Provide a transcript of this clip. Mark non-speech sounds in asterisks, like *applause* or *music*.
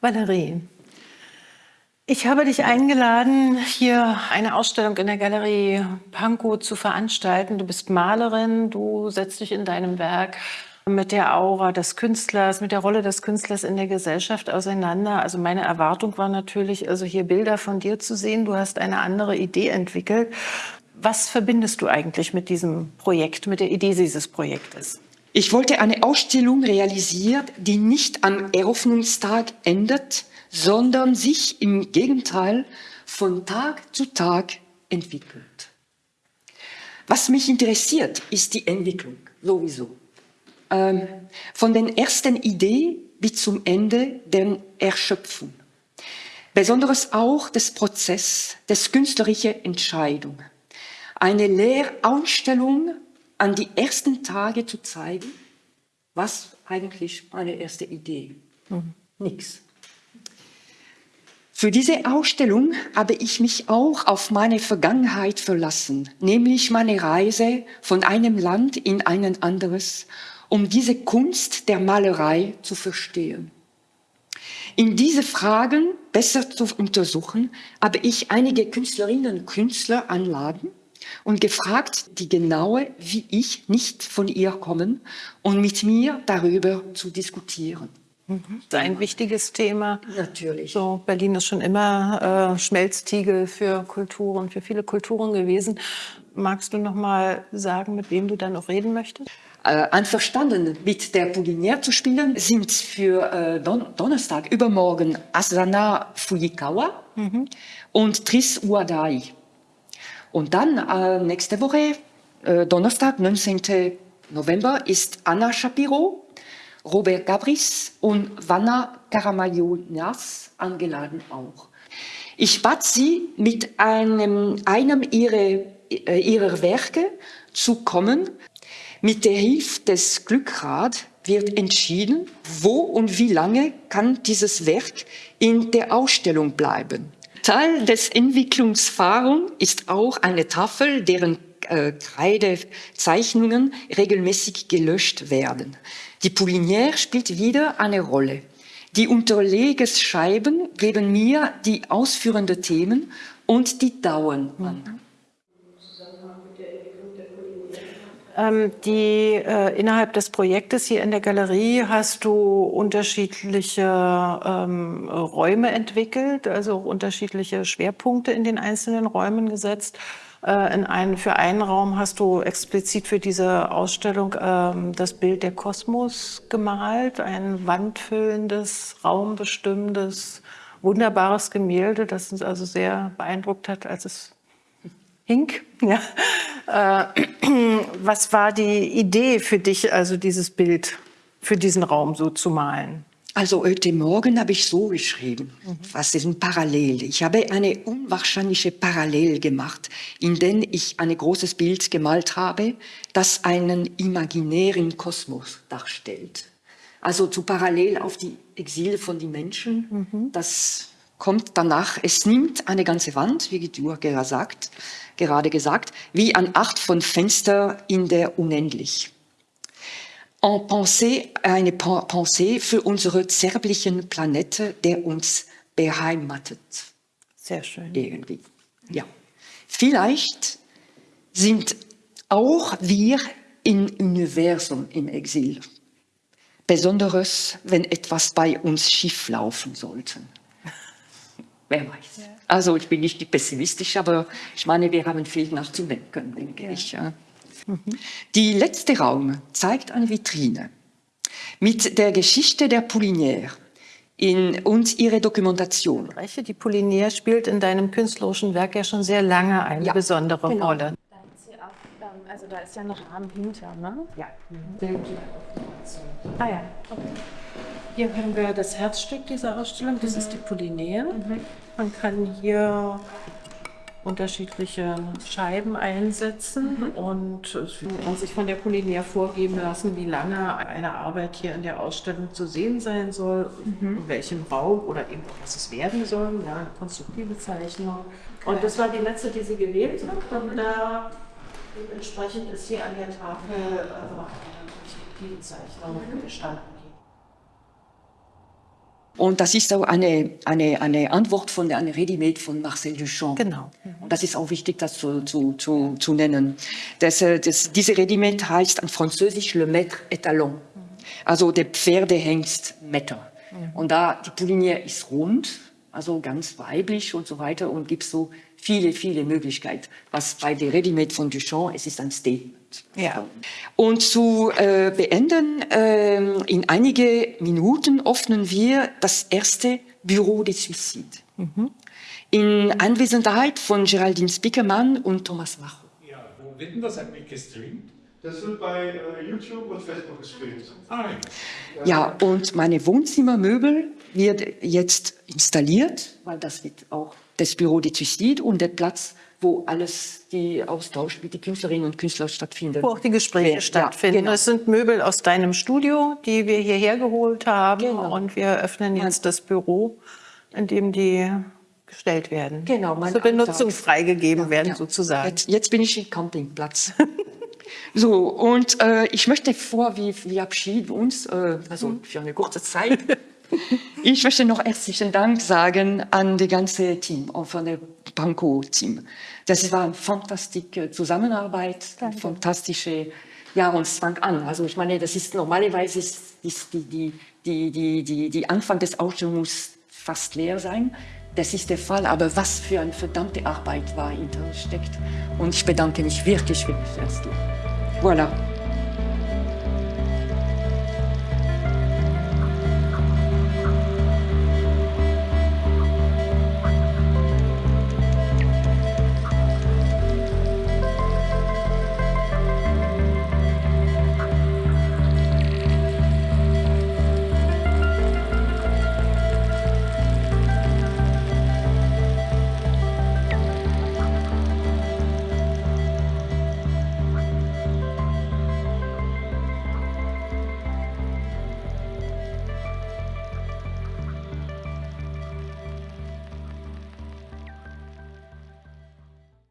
Valerie, ich habe dich eingeladen, hier eine Ausstellung in der Galerie Pankow zu veranstalten. Du bist Malerin, du setzt dich in deinem Werk mit der Aura des Künstlers, mit der Rolle des Künstlers in der Gesellschaft auseinander. Also meine Erwartung war natürlich, also hier Bilder von dir zu sehen. Du hast eine andere Idee entwickelt. Was verbindest du eigentlich mit diesem Projekt, mit der Idee dieses Projektes? Ich wollte eine Ausstellung realisieren, die nicht am Eröffnungstag endet, sondern sich im Gegenteil von Tag zu Tag entwickelt. Was mich interessiert, ist die Entwicklung, sowieso. Ähm, von den ersten Ideen bis zum Ende der Erschöpfung. Besonders auch des Prozess, des künstlerischen Entscheidung. Eine Lehrausstellung an die ersten Tage zu zeigen, was eigentlich meine erste Idee. Mhm. Nix. Für diese Ausstellung habe ich mich auch auf meine Vergangenheit verlassen, nämlich meine Reise von einem Land in ein anderes, um diese Kunst der Malerei zu verstehen. In diese Fragen besser zu untersuchen, habe ich einige Künstlerinnen und Künstler anladen und gefragt, die genaue wie ich nicht von ihr kommen und mit mir darüber zu diskutieren. Mhm. Ein wichtiges Thema. Natürlich. So, Berlin ist schon immer äh, Schmelztiegel für Kulturen, für viele Kulturen gewesen. Magst du noch mal sagen, mit wem du dann noch reden möchtest? Äh, einverstanden mit der Polynier zu spielen, sind für äh, Don Donnerstag übermorgen Asana Fujikawa mhm. und Tris Uadai. Und dann äh, nächste Woche, äh, Donnerstag, 19. November, ist Anna Shapiro, Robert Gabris und Vanna Karamayonias angeladen auch. Ich bat sie, mit einem, einem ihrer, äh, ihrer Werke zu kommen. Mit der Hilfe des Glückrad wird entschieden, wo und wie lange kann dieses Werk in der Ausstellung bleiben. Teil des Entwicklungsfahrens ist auch eine Tafel, deren äh, Kreidezeichnungen regelmäßig gelöscht werden. Die Poulinière spielt wieder eine Rolle. Die Unterlegesscheiben geben mir die ausführenden Themen und die Dauern an. Ähm, die, äh, innerhalb des Projektes hier in der Galerie hast du unterschiedliche ähm, Räume entwickelt, also unterschiedliche Schwerpunkte in den einzelnen Räumen gesetzt. Äh, in einen, für einen Raum hast du explizit für diese Ausstellung ähm, das Bild der Kosmos gemalt, ein wandfüllendes, raumbestimmendes, wunderbares Gemälde, das uns also sehr beeindruckt hat, als es Hink. *laughs* Ja. Äh, *clears throat* was war die Idee für dich, also dieses Bild für diesen Raum so zu malen? Also heute Morgen habe ich so geschrieben, mhm. was ist ein Parallel? Ich habe eine unwahrscheinliche Parallel gemacht, in der ich ein großes Bild gemalt habe, das einen imaginären Kosmos darstellt. Also zu parallel auf die Exile von den Menschen, mhm. das kommt danach, es nimmt eine ganze Wand, wie du gerade sagt, gerade gesagt, wie eine Art von Fenster in der Unendlich. En Pensée, eine Pensée für unsere zerblichen Planete, der uns beheimatet. Sehr schön. Irgendwie. Ja. Vielleicht sind auch wir im Universum im Exil. Besonders, wenn etwas bei uns schief laufen sollte. Wer weiß. Ja. Also ich bin nicht pessimistisch, aber ich meine, wir haben viel nachzudenken, denke ja. ich. Ja. Mhm. Die letzte Raum zeigt eine Vitrine mit der Geschichte der Poulinière in, und ihre Dokumentation. Die Poulinière spielt in deinem künstlerischen Werk ja schon sehr lange eine ja, besondere genau. Rolle. Also da ist ja ein Rahmen hinter, ne? Ja. Mhm. Ah ja, okay. Hier haben wir das Herzstück dieser Ausstellung, das mhm. ist die Polynaire. Mhm. Man kann hier unterschiedliche Scheiben einsetzen mhm. und man sich von der Polynaire vorgeben lassen, wie lange eine Arbeit hier in der Ausstellung zu sehen sein soll, mhm. in welchem Raum oder eben was es werden soll, ja, konstruktive Zeichnung. Und das war die letzte, die sie gewählt hat. Und da Dementsprechend ist hier an der Tafel äh, eine Perspektivenzeichnung gestanden. Und das ist auch eine, eine, eine Antwort von der eine Ready-Made von Marcel Duchamp. Genau. Und das ist auch wichtig, das zu, zu, zu, zu nennen. Das, äh, das, diese Ready-Made heißt an Französisch Le Maître Étalon. Also der Pferdehengst Metter. Und da, die Poulinière ist rund, also ganz weiblich und so weiter und gibt so viele, viele Möglichkeiten. Was bei der Ready-Made von Duchamp, es ist ein Statement. Ja. Und zu äh, beenden, äh, in einige Minuten öffnen wir das erste Büro des Suizid. In Anwesenheit von Geraldine Spickermann und Thomas Macho. Ja, wo wird denn das eigentlich gestreamt? Das wird bei äh, YouTube und Facebook gestreamt. Ah, Ja, und meine Wohnzimmermöbel wird jetzt installiert, weil das wird auch das Büro des Suicid und der Platz, wo alles die Austausch mit den Künstlerinnen und Künstlern stattfindet. Wo auch die Gespräche Ja, stattfinden. genau. Das sind Möbel aus deinem Studio, die wir hierher geholt haben. Genau. Und wir öffnen jetzt das Büro, in dem die gestellt werden. Genau, Zur Benutzung Alltag. freigegeben werden, Ja. sozusagen. Jetzt, jetzt bin ich im Campingplatz. *laughs* so, und äh, ich möchte vor, wir, wir abschieden uns, äh, also für eine kurze Zeit, *laughs* ich möchte noch herzlichen Dank sagen an das ganze Team, auch von der Panko-Team. Das war eine fantastische Zusammenarbeit, eine fantastische, ja, und es fang an. Also ich meine, das ist normalerweise ist, ist die, die, die, die, die, die Anfang des Ausstellungs muss fast leer sein. Das ist der Fall, aber was für eine verdammte Arbeit war hinter steckt. Und ich bedanke mich wirklich, wirklich herzlich. Voilà.